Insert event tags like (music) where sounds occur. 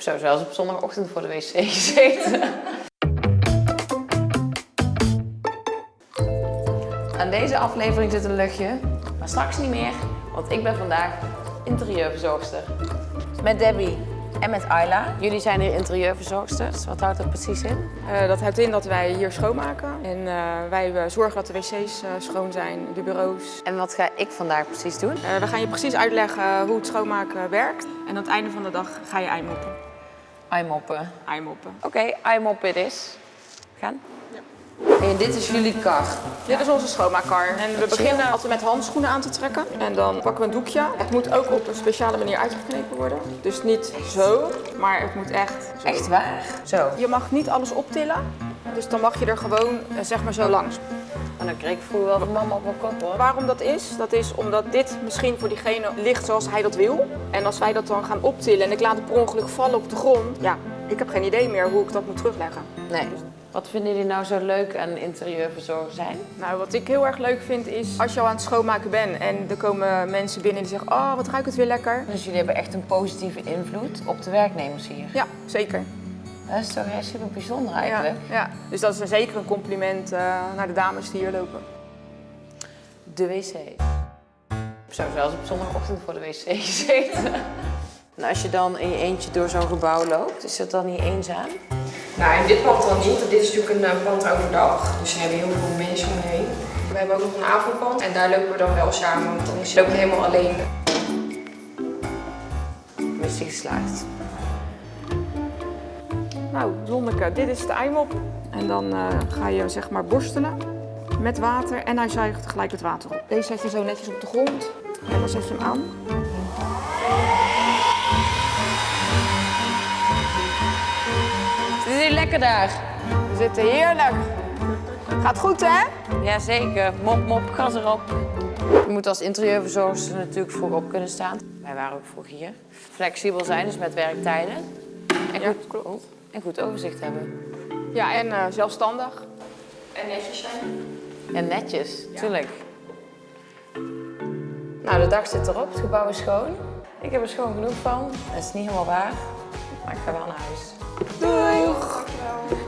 Zo, zelfs op zondagochtend voor de wc gezeten. Aan deze aflevering zit een luchtje, maar straks niet meer, want ik ben vandaag interieurverzorgster. Met Debbie en met Ayla. Jullie zijn hier interieurverzorgsters. Wat houdt dat precies in? Uh, dat houdt in dat wij hier schoonmaken. En uh, wij uh, zorgen dat de wc's schoon zijn, de bureaus. En wat ga ik vandaag precies doen? we gaan je precies uitleggen hoe het schoonmaken werkt. En aan het einde van de dag ga je eimoppen. Eimoppen? Eimoppen. Oké, okay, eimoppen het is. Gaan? Ja. En dit is jullie kar? Dit is onze schoonmaakkar. En we beginnen altijd met handschoenen aan te trekken. En dan pakken we een doekje. Het moet ook op een speciale manier uitgeknepen worden. Dus niet zo, maar het moet echt zo. Echt waar? Zo. Je mag niet alles optillen. Dus dan mag je er gewoon zeg maar zo langs. En dan kreeg ik vroeger wel de mama op mijn kop hoor. Waarom dat is? Dat is omdat dit misschien voor diegene ligt zoals hij dat wil. En als wij dat dan gaan optillen en ik laat het per ongeluk vallen op de grond. Ja, ik heb geen idee meer hoe ik dat moet terugleggen. Nee. Wat vinden jullie nou zo leuk aan interieurverzorger zijn? Nou, wat ik heel erg leuk vind is als je al aan het schoonmaken bent en er komen mensen binnen die zeggen, oh wat ruikt het weer lekker. Dus jullie hebben echt een positieve invloed op de werknemers hier? Ja, zeker. Dat is toch echt super bijzonder eigenlijk. Ja, ja. dus dat is een zeker een compliment uh, naar de dames die hier lopen. De wc. Zo, zelfs op zondagochtend voor de wc (laughs) gezeten. En als je dan in je eentje door zo'n gebouw loopt, is dat dan niet eenzaam? Nou, in dit pand dan niet. Dit is natuurlijk een uh, pand overdag. Dus we hebben heel veel mensen omheen. We hebben ook nog een avondpand en daar lopen we dan wel samen, want dan is het ook helemaal alleen. Missie geslaagd. Nou, Zonneke, dit is de eimop. En dan uh, ga je zeg maar borstelen met water en hij zuigt gelijk het water op. Deze zet je zo netjes op de grond en dan zet je hem aan. Lekker daar? We zitten heerlijk. Gaat goed hè? Jazeker, mop mop, gas erop. Je moet als interieurverzorgster natuurlijk vroeg op kunnen staan. Wij waren ook vroeg hier. Flexibel zijn, dus met werktijden. En ja, goed, klopt. En goed overzicht hebben. Ja, en uh, zelfstandig. En netjes zijn. En netjes, ja. tuurlijk. Nou, de dag zit erop, het gebouw is schoon. Ik heb er schoon genoeg van. Het is niet helemaal waar, maar ik ga wel naar huis. Doei! Doeg.